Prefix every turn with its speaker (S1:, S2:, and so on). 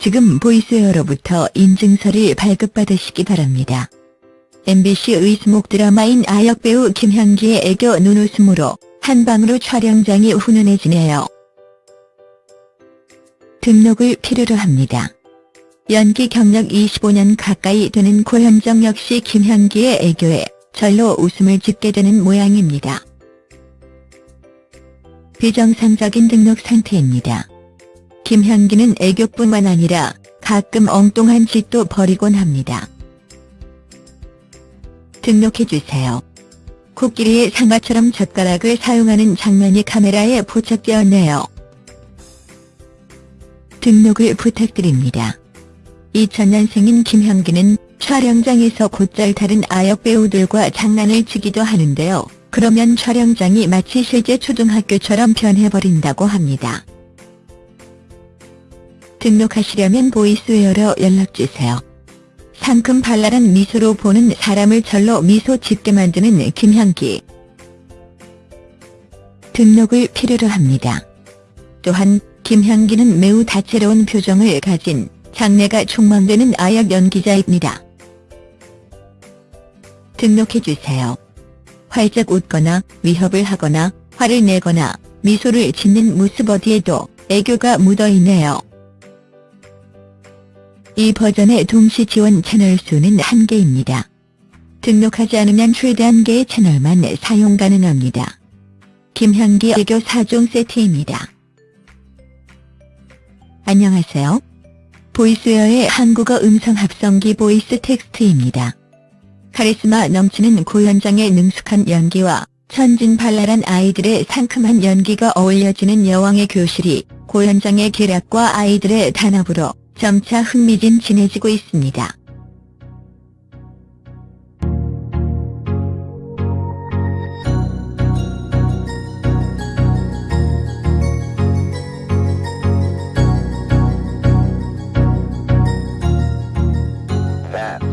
S1: 지금 보이스웨어로부터 인증서를 발급받으시기 바랍니다. MBC 의수목 드라마인 아역배우 김현기의 애교 눈웃음으로 한방으로 촬영장이 훈훈해지네요. 등록을 필요로 합니다. 연기 경력 25년 가까이 되는 고현정 역시 김현기의 애교에 절로 웃음을 짓게 되는 모양입니다. 비정상적인 등록 상태입니다. 김현기는 애교뿐만 아니라 가끔 엉뚱한 짓도 벌이곤 합니다. 등록해주세요. 코끼리의 상아처럼 젓가락을 사용하는 장면이 카메라에 포착되었네요. 등록을 부탁드립니다. 2000년생인 김현기는 촬영장에서 곧잘 다른 아역 배우들과 장난을 치기도 하는데요. 그러면 촬영장이 마치 실제 초등학교처럼 변해버린다고 합니다. 등록하시려면 보이스웨어로 연락주세요. 상큼 발랄한 미소로 보는 사람을 절로 미소 짓게 만드는 김현기. 등록을 필요로 합니다. 또한 김현기는 매우 다채로운 표정을 가진 장래가 촉망되는 아역 연기자입니다. 등록해주세요. 활짝 웃거나 위협을 하거나 화를 내거나 미소를 짓는 모습 어디에도 애교가 묻어있네요. 이 버전의 동시 지원 채널 수는 한개입니다 등록하지 않으면 최대 한개의 채널만 사용 가능합니다. 김현기 애교 4종 세트입니다. 안녕하세요. 보이스웨어의 한국어 음성 합성기 보이스 텍스트입니다. 카리스마 넘치는 고현정의 능숙한 연기와 천진발랄한 아이들의 상큼한 연기가 어우러지는 여왕의 교실이 고현정의 계략과 아이들의 단합으로 점차 흥미진진해지고 있습니다. 네.